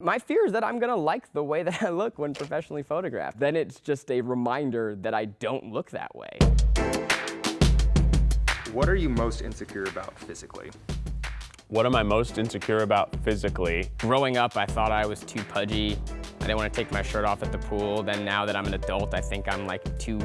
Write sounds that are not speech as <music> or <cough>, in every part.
My fear is that I'm gonna like the way that <laughs> I look when professionally photographed. Then it's just a reminder that I don't look that way. What are you most insecure about physically? What am I most insecure about physically? Growing up, I thought I was too pudgy. I didn't want to take my shirt off at the pool. Then now that I'm an adult, I think I'm like too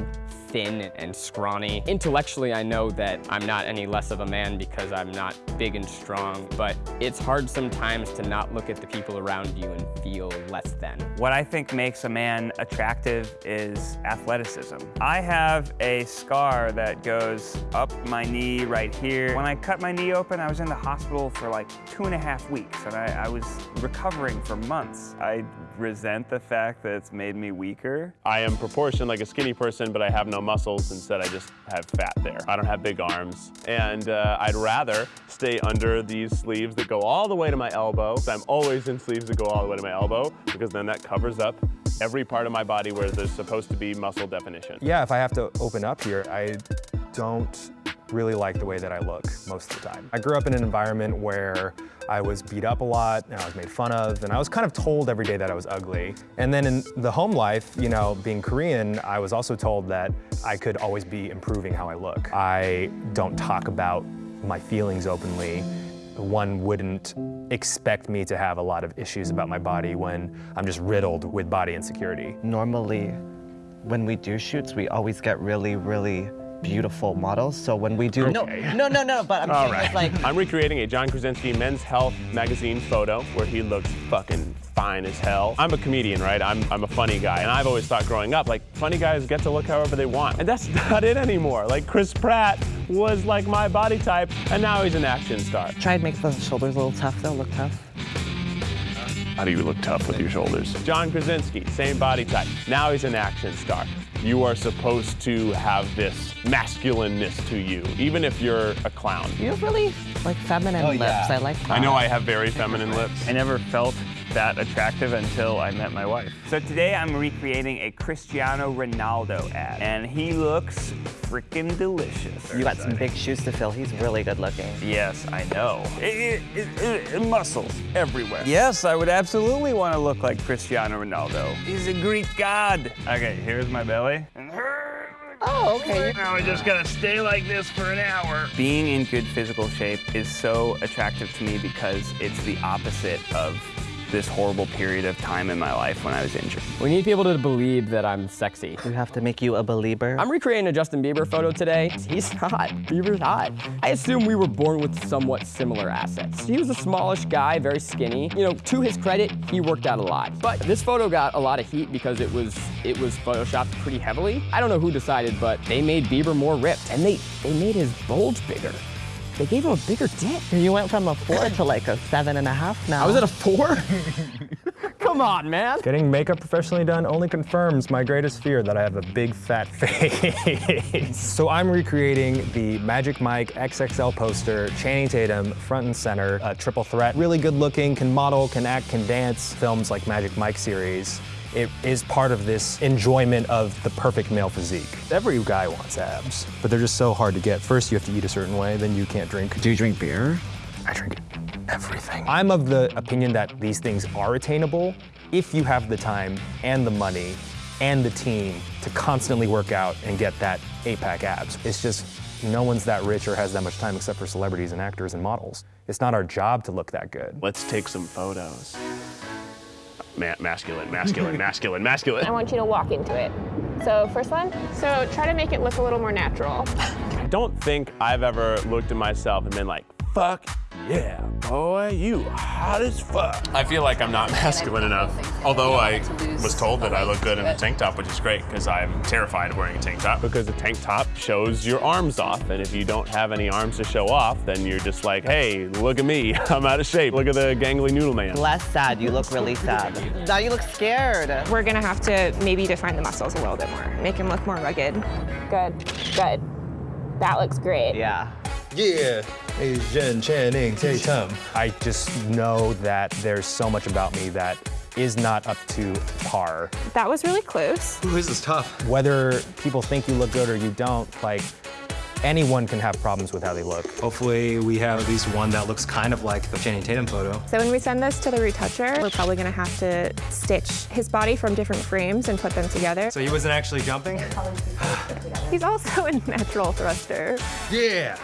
thin and scrawny. Intellectually, I know that I'm not any less of a man because I'm not big and strong, but it's hard sometimes to not look at the people around you and feel less than. What I think makes a man attractive is athleticism. I have a scar that goes up my knee right here. When I cut my knee open, I was in the hospital for like two and a half weeks, and I, I was recovering for months. I resent the fact that it's made me weaker. I am proportioned like a skinny person, but I have no muscles. Instead, I just have fat there. I don't have big arms. And uh, I'd rather stay under these sleeves that go all the way to my elbow. So I'm always in sleeves that go all the way to my elbow because then that covers up every part of my body where there's supposed to be muscle definition. Yeah, if I have to open up here, I don't really like the way that I look most of the time. I grew up in an environment where I was beat up a lot and I was made fun of and I was kind of told every day that I was ugly. And then in the home life, you know, being Korean, I was also told that I could always be improving how I look. I don't talk about my feelings openly. One wouldn't expect me to have a lot of issues about my body when I'm just riddled with body insecurity. Normally, when we do shoots, we always get really, really beautiful models. So when we do, Okay. no, no, no, no, but I'm All saying right. it's like, I'm recreating a John Krasinski Men's Health magazine photo where he looks fucking fine as hell. I'm a comedian, right? I'm, I'm a funny guy. And I've always thought growing up, like, funny guys get to look however they want. And that's <laughs> not it anymore. Like, Chris Pratt was like my body type, and now he's an action star. try and make the shoulders a little tough though, look tough. How do you look tough with your shoulders? John Krasinski, same body type. Now he's an action star. You are supposed to have this masculineness to you, even if you're a clown. You have really like feminine Oh, lips. yeah. I like that. I know I have very feminine lips. I never felt that attractive until I met my wife. So today I'm recreating a Cristiano Ronaldo ad, and he looks freaking delicious. You got some big shoes to fill. He's really good looking. Yes, I know. It, it, it, it- muscles everywhere. Yes, I would absolutely want to look like Cristiano Ronaldo. He's a Greek god. Okay, here's my belly. Oh, okay. Now I just gotta stay like this for an hour. Being in good physical shape is so attractive to me because it's the opposite of this horrible period of time in my life when I was injured. We need people to believe that I'm sexy. We have to make you a believer. I'm recreating a Justin Bieber photo today. He's hot. Bieber's hot. I assume we were born with somewhat similar assets. He was a smallish guy, very skinny. You know, to his credit, he worked out a lot. But this photo got a lot of heat because it was it was photoshopped pretty heavily. I don't know who decided, but they made Bieber more ripped, and they they made his bulge bigger. They gave him a bigger dick. You went from a four to like a seven and a half now. I was at a four. <laughs> Come on, man. Getting makeup professionally done only confirms my greatest fear that I have a big fat <laughs> face. so I'm recreating the Magic Mike XXL poster, Channing Tatum, front and center, a triple threat. Really good looking, can model, can act, can dance. Films like Magic Mike series. It is part of this enjoyment of the perfect male physique. Every guy wants abs, but they're just so hard to get. First, you have to eat a certain way, then you can't drink. Do you drink beer? I drink everything. I'm of the opinion that these things are attainable if you have the time and the money and the team to constantly work out and get that eight-pack abs. It's just no one's that rich or has that much time except for celebrities and actors and models. It's not our job to look that good. Let's take some photos. Ma- masculine, masculine, masculine, masculine. I want you to walk into it. So first one, so try to make it look a little more natural. I don't think I've ever looked at myself and been like, fuck yeah, boy, you hot as fuck. I feel like I'm not <laughs> masculine enough. Although I was told that I look good in a tank top, which is great because I'm terrified of wearing a tank top because a tank top shows your arms off. And if you don't have any arms to show off, then you're just like, hey, look at me, <laughs> I'm out of shape. Look at the gangly noodle man. Less sad. You look really sad. Now you look scared. We're gonna have to maybe define the muscles a little bit more, make him look more rugged. Good, good. That looks great. Yeah. Yeah, Asian Channing Tatum. I just know that there's so much about me that is not up to par. That was really close. Ooh, this is tough. Whether people think you look good or you don't, like, anyone can have problems with how they look. Hopefully we have at least one that looks kind of like the Channing Tatum photo. So when we send this to the retoucher, we're probably gonna have to stitch his body from different frames and put them together. So he wasn't actually jumping? He's also a natural thruster. Yeah,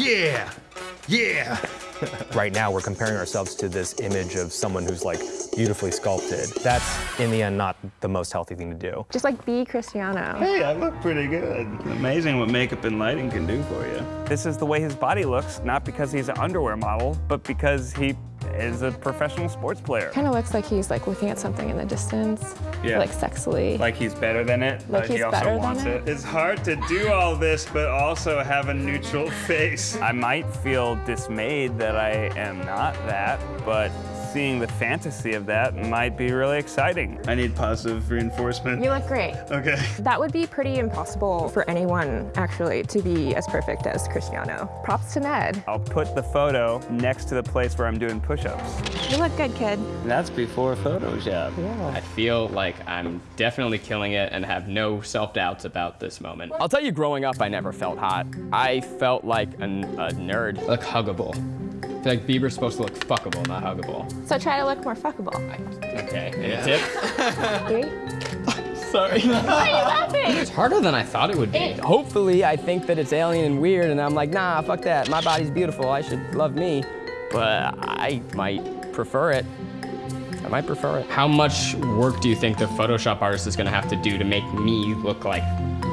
yeah, yeah. right now we're comparing ourselves to this image of someone who's like beautifully sculpted. That's in the end not the most healthy thing to do. Just like be Cristiano. Hey, I look pretty good. Amazing what makeup and lighting can do for you. This is the way his body looks, not because he's an underwear model, but because he is a professional sports player. Kind of looks like he's like looking at something in the distance, Yeah. like sexily. Like he's better than it, Like but he he's also better than wants it? it. It's hard to do all this, but also have a neutral <laughs> face. I might feel dismayed that I am not that, but seeing the fantasy of that might be really exciting. I need positive reinforcement. you look great. Okay. That would be pretty impossible for anyone, actually, to be as perfect as Cristiano. Props to Ned. I'll put the photo next to the place where I'm doing push-ups. You look good, kid. That's before Photoshop. Yeah. I feel like I'm definitely killing it and have no self-doubts about this moment. I'll tell you, growing up, I never felt hot. I felt like a, a nerd. Look huggable. I feel like Bieber's supposed to look fuckable, not huggable. So try to look more fuckable. Okay, any tip? <laughs> Three. Sorry. Why are you laughing? It's harder than I thought it would be. Hopefully, I think that it's alien and weird, and I'm like, nah, fuck that. My body's beautiful. I should love me. But I might prefer it. I might prefer it. How much work do you think the Photoshop artist is gonna have to do to make me look like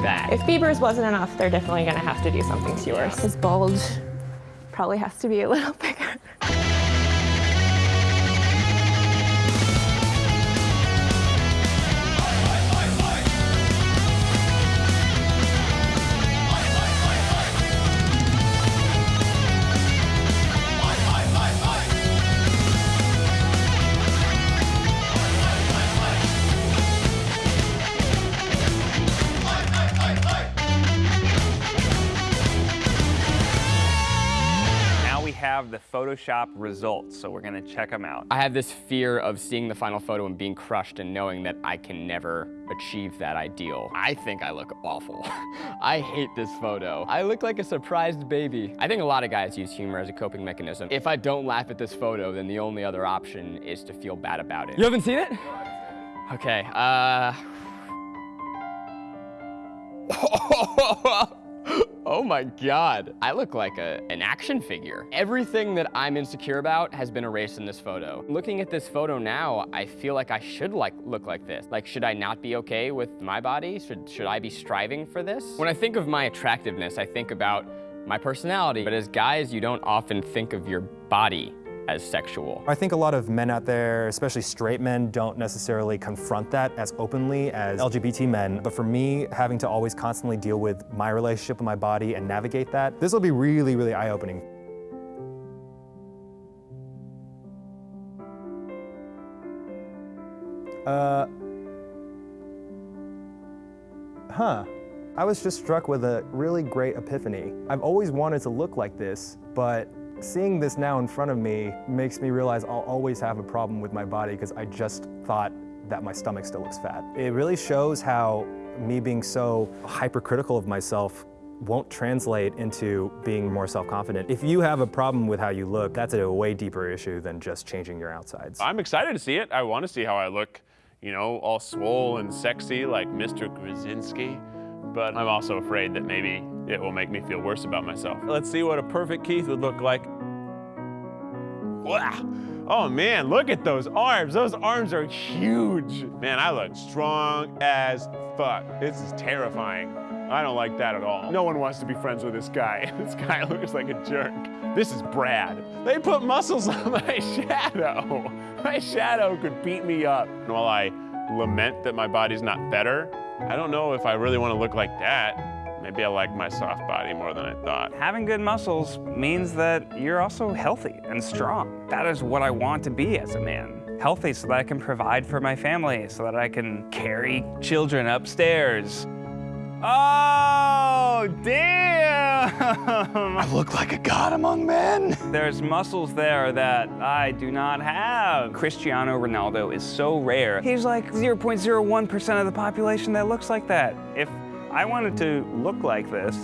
that? If Bieber's wasn't enough, they're definitely gonna have to do something to yours. His bulge probably has to be a <laughs> little bigger. Photoshop results, so we're gonna check them out. I have this fear of seeing the final photo and being crushed and knowing that I can never achieve that ideal. I think I look awful. <laughs> I hate this photo. I look like a surprised baby. I think a lot of guys use humor as a coping mechanism. If I don't laugh at this photo, then the only other option is to feel bad about it. You haven't seen it? Okay, uh... <sighs> <laughs> Oh my god. I look like a, an action figure. Everything that I'm insecure about has been erased in this photo. Looking at this photo now, I feel like I should like look like this. Like, should I not be okay with my body? Should, should I be striving for this? When I think of my attractiveness, I think about my personality. But as guys, you don't often think of your body as sexual. I think a lot of men out there, especially straight men, don't necessarily confront that as openly as LGBT men. But for me, having to always constantly deal with my relationship with my body and navigate that, this will be really, really eye-opening. Uh, huh. I was just struck with a really great epiphany. I've always wanted to look like this, but seeing this now in front of me makes me realize I'll always have a problem with my body because I just thought that my stomach still looks fat. It really shows how me being so hypercritical of myself won't translate into being more self-confident. If you have a problem with how you look, that's a way deeper issue than just changing your outsides. I'm excited to see it. I want to see how I look, you know, all swole and sexy like Mr. Krasinski. But I'm also afraid that maybe it will make me feel worse about myself. Let's see what a perfect Keith would look like. Wow. Oh man, look at those arms. Those arms are huge. Man, I look strong as fuck. This is terrifying. I don't like that at all. No one wants to be friends with this guy. <laughs> This guy looks like a jerk. This is Brad. They put muscles <laughs> on my shadow. My shadow could beat me up. And while I lament that my body's not better, I don't know if I really want to look like that. Maybe I like my soft body more than I thought. Having good muscles means that you're also healthy and strong. That is what I want to be as a man. Healthy so that I can provide for my family, so that I can carry children upstairs. Oh, damn! I look like a god among men. There's muscles there that I do not have. Cristiano Ronaldo is so rare. He's like 0.01% of the population that looks like that. If I wanted to look like this,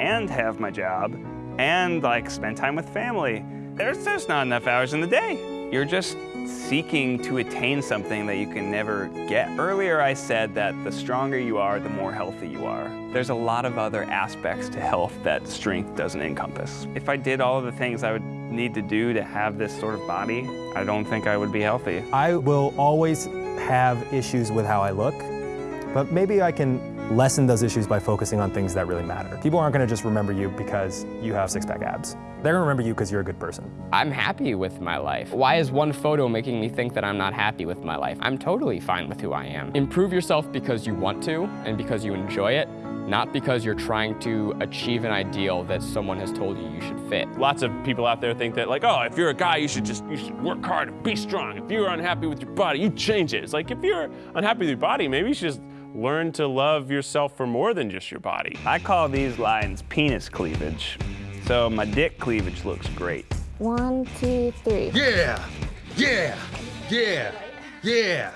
and have my job and like spend time with family. There's just not enough hours in the day. You're just seeking to attain something that you can never get. Earlier I said that the stronger you are, the more healthy you are. There's a lot of other aspects to health that strength doesn't encompass. If I did all of the things I would need to do to have this sort of body, I don't think I would be healthy. I will always have issues with how I look, but maybe I can lessen those issues by focusing on things that really matter. People aren't gonna just remember you because you have six-pack abs. They're gonna remember you because you're a good person. I'm happy with my life. Why is one photo making me think that I'm not happy with my life? I'm totally fine with who I am. Improve yourself because you want to and because you enjoy it, not because you're trying to achieve an ideal that someone has told you you should fit. Lots of people out there think that like, oh, if you're a guy, you should just you should work hard and be strong. If you're unhappy with your body, you change it. It's like if you're unhappy with your body, maybe you should just learn to love yourself for more than just your body. I call these lines penis cleavage. So my dick cleavage looks great. One, two, three. Yeah, yeah, yeah, yeah.